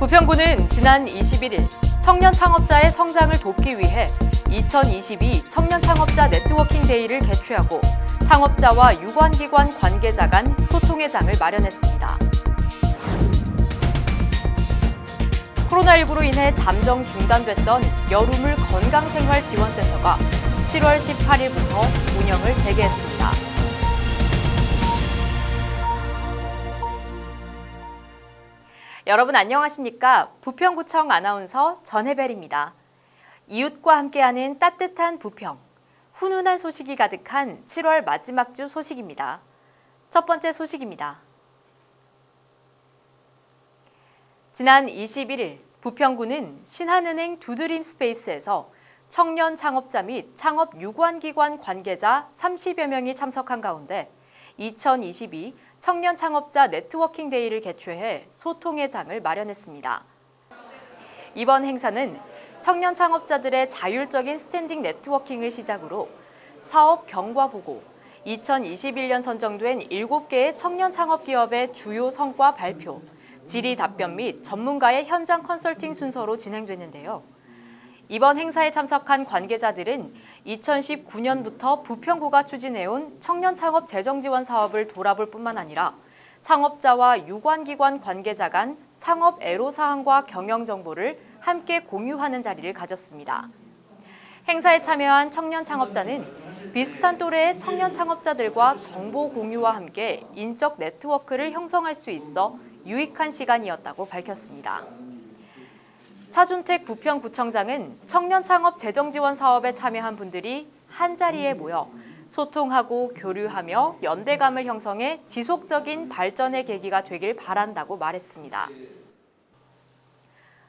부평구는 지난 21일 청년 창업자의 성장을 돕기 위해 2022 청년 창업자 네트워킹 데이를 개최하고 창업자와 유관기관 관계자 간 소통의 장을 마련했습니다. 코로나19로 인해 잠정 중단됐던 여름을 건강생활지원센터가 7월 18일부터 운영을 재개했습니다. 여러분 안녕하십니까? 부평구청 아나운서 전혜벨입니다. 이웃과 함께하는 따뜻한 부평, 훈훈한 소식이 가득한 7월 마지막 주 소식입니다. 첫 번째 소식입니다. 지난 21일 부평구는 신한은행 두드림 스페이스에서 청년 창업자 및 창업 유관기관 관계자 30여 명이 참석한 가운데 2022 청년 창업자 networking day를 개최해 소통의 장을 마련했습니다. 이번 행사는 청년 창업자들의 자율적인 standing networking을 시작으로 사업 경과 보고, 2021년 선정된 7개의 청년 창업 기업의 주요 성과 발표, 질의 답변 및 전문가의 현장 컨설팅 순서로 진행됐는데요. 이번 행사에 참석한 관계자들은 2019년부터 부평구가 추진해온 청년 창업 재정 지원 사업을 돌아볼 뿐만 아니라 창업자와 유관기관 관계자 간 창업 애로사항과 경영 정보를 함께 공유하는 자리를 가졌습니다. 행사에 참여한 청년 창업자는 비슷한 또래의 청년 창업자들과 정보 공유와 함께 인적 네트워크를 형성할 수 있어 유익한 시간이었다고 밝혔습니다. 차준택 부평구청장은 청년 창업 재정 지원 사업에 참여한 분들이 한자리에 모여 소통하고 교류하며 연대감을 형성해 지속적인 발전의 계기가 되길 바란다고 말했습니다.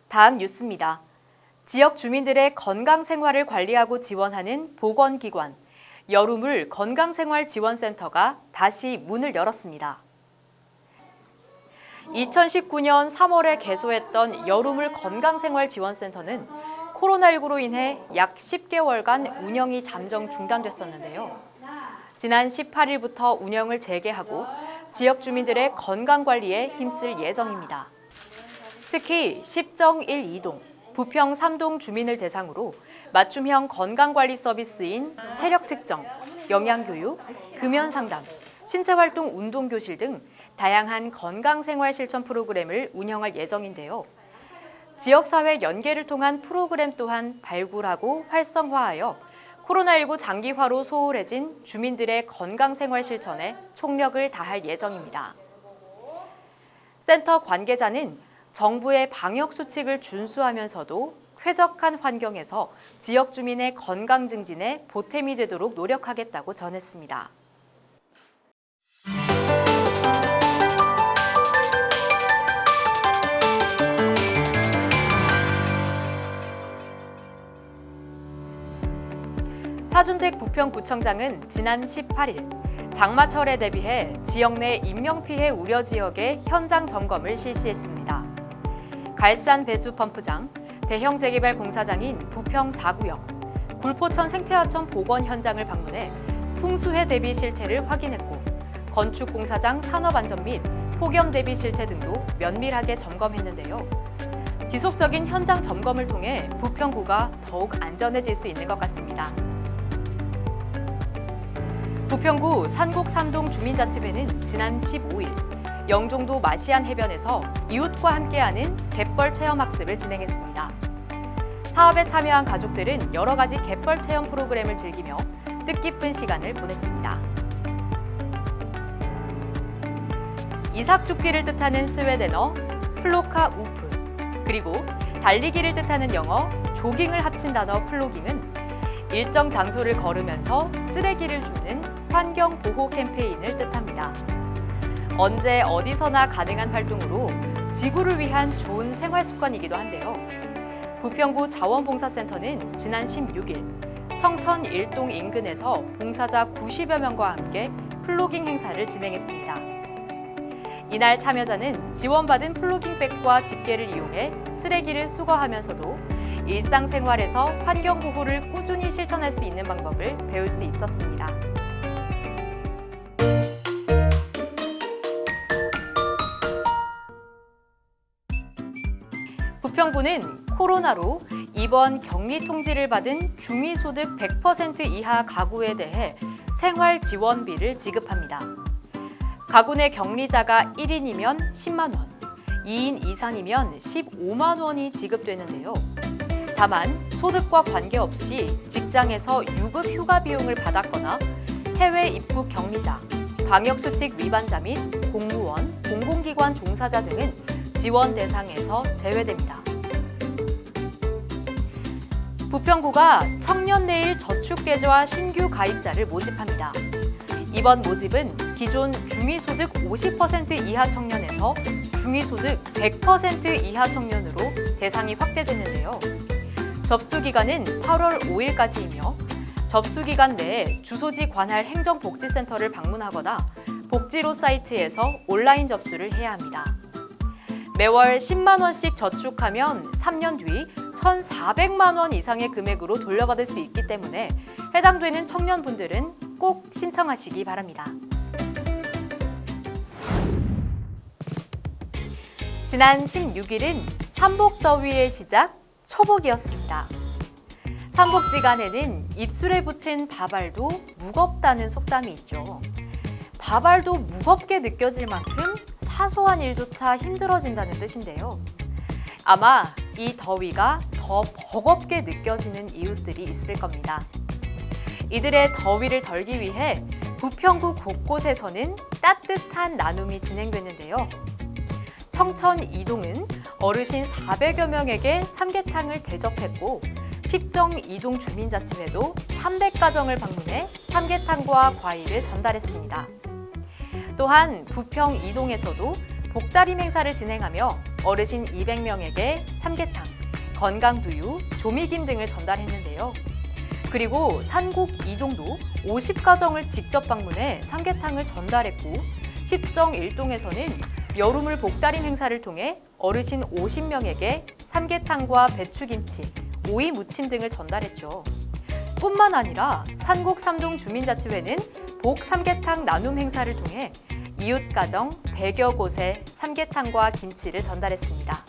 다음 뉴스입니다. 지역 주민들의 건강 생활을 관리하고 지원하는 보건기관 여름을 건강생활지원센터가 다시 문을 열었습니다. 2019년 3월에 개소했던 여름을 건강생활지원센터는 코로나19로 인해 약 10개월간 운영이 잠정 중단됐었는데요. 지난 18일부터 운영을 재개하고 지역 주민들의 건강관리에 힘쓸 예정입니다. 특히 10정 1, 2동, 부평 3동 주민을 대상으로 맞춤형 건강관리 서비스인 체력 측정, 영양교육, 금연상담, 신체활동 운동교실 등 다양한 건강생활 실천 프로그램을 운영할 예정인데요. 지역사회 연계를 통한 프로그램 또한 발굴하고 활성화하여 코로나19 장기화로 소홀해진 주민들의 건강생활 실천에 총력을 다할 예정입니다. 센터 관계자는 정부의 방역 수칙을 준수하면서도 쾌적한 환경에서 지역 주민의 건강 증진에 보탬이 되도록 노력하겠다고 전했습니다. 차준택 부평구청장은 지난 18일 장마철에 대비해 지역 내 인명피해 우려 지역의 현장 점검을 실시했습니다. 갈산 배수 펌프장, 대형 재개발 공사장인 부평 4구역, 굴포천 생태하천 복원 현장을 방문해 풍수해 대비 실태를 확인했고 건축 공사장 산업 안전 및 폭염 대비 실태 등도 면밀하게 점검했는데요. 지속적인 현장 점검을 통해 부평구가 더욱 안전해질 수 있는 것 같습니다. 부평구 산곡산동 주민자치회는 지난 15일 영종도 마시안 해변에서 이웃과 함께하는 갯벌 체험학습을 진행했습니다. 사업에 참여한 가족들은 여러 가지 갯벌 체험 프로그램을 즐기며 뜻깊은 시간을 보냈습니다. 이삭 죽기를 뜻하는 스웨덴어 플로카 우프 그리고 달리기를 뜻하는 영어 조깅을 합친 단어 플로깅은 일정 장소를 걸으면서 쓰레기를 줍는 환경 보호 캠페인을 뜻합니다. 언제 어디서나 가능한 활동으로 지구를 위한 좋은 생활 습관이기도 한데요. 부평구 자원봉사센터는 지난 16일 청천 일동 인근에서 봉사자 90여 명과 함께 플로깅 행사를 진행했습니다. 이날 참여자는 지원받은 플로깅백과 집게를 이용해 쓰레기를 수거하면서도 일상생활에서 환경보호를 꾸준히 실천할 수 있는 방법을 배울 수 있었습니다. 부평구는 코로나로 이번 격리 통지를 받은 중위소득 100% 이하 가구에 대해 생활 지원비를 지급합니다. 가구 내 격리자가 1인이면 10만 원, 2인 이상이면 15만 원이 지급되는데요. 다만 소득과 관계없이 직장에서 유급 휴가 비용을 받았거나 해외 입국 격리자, 방역수칙 위반자 및 공무원, 공공기관 종사자 등은 지원 대상에서 제외됩니다. 부평구가 청년내일 저축계좌 신규 가입자를 모집합니다. 이번 모집은 기존 중위소득 50% 이하 청년에서 중위소득 100% 이하 청년으로 대상이 확대됐는데요. 접수 기간은 8월 5일까지이며 접수 기간 내에 주소지 관할 행정복지센터를 방문하거나 복지로 사이트에서 온라인 접수를 해야 합니다. 매월 10만 원씩 저축하면 3년 뒤 1,400만 원 이상의 금액으로 돌려받을 수 있기 때문에 해당되는 청년분들은 꼭 신청하시기 바랍니다. 지난 16일은 삼복더위의 시작 초복이었습니다. 삼복지간에는 입술에 붙은 밥알도 무겁다는 속담이 있죠. 밥알도 무겁게 느껴질 만큼 사소한 일조차 힘들어진다는 뜻인데요. 아마 이 더위가 더 버겁게 느껴지는 이웃들이 있을 겁니다. 이들의 더위를 덜기 위해 부평구 곳곳에서는 따뜻한 나눔이 진행됐는데요. 청천 이동은 어르신 400여 명에게 삼계탕을 대접했고 십정 이동 주민자치회도 300가정을 방문해 삼계탕과 과일을 전달했습니다. 또한 부평 이동에서도 복다림 행사를 진행하며 어르신 200명에게 삼계탕, 건강두유, 조미김 등을 전달했는데요. 그리고 산곡 이동도 50가정을 직접 방문해 삼계탕을 전달했고 십정 일동에서는 여름을 복다림 행사를 통해 어르신 50명에게 삼계탕과 배추김치, 오이 무침 등을 전달했죠. 뿐만 아니라 산곡 삼동 주민자치회는 복 삼계탕 나눔 행사를 통해 이웃 가정 100여 곳에 삼계탕과 김치를 전달했습니다.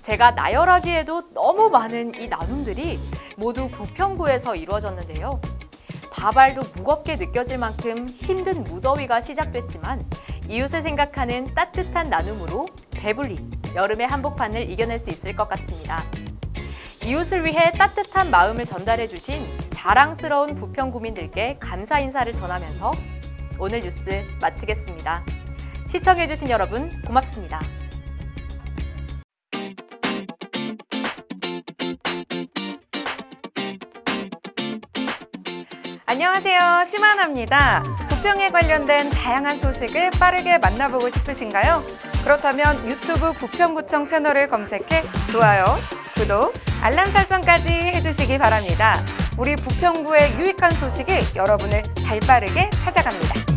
제가 나열하기에도 너무 많은 이 나눔들이 모두 부평구에서 이루어졌는데요. 밥알도 무겁게 느껴질 만큼 힘든 무더위가 시작됐지만 이웃을 생각하는 따뜻한 나눔으로 배불리 여름의 한복판을 이겨낼 수 있을 것 같습니다. 이웃을 위해 따뜻한 마음을 전달해 주신 자랑스러운 부평 구민들께 감사 인사를 전하면서 오늘 뉴스 마치겠습니다. 시청해 주신 여러분 고맙습니다. 안녕하세요. 심하나입니다. 부평에 관련된 다양한 소식을 빠르게 만나보고 싶으신가요? 그렇다면 유튜브 부평구청 채널을 검색해 좋아요, 구독, 알람 설정까지 해주시기 바랍니다. 우리 부평구의 유익한 소식이 여러분을 발빠르게 찾아갑니다.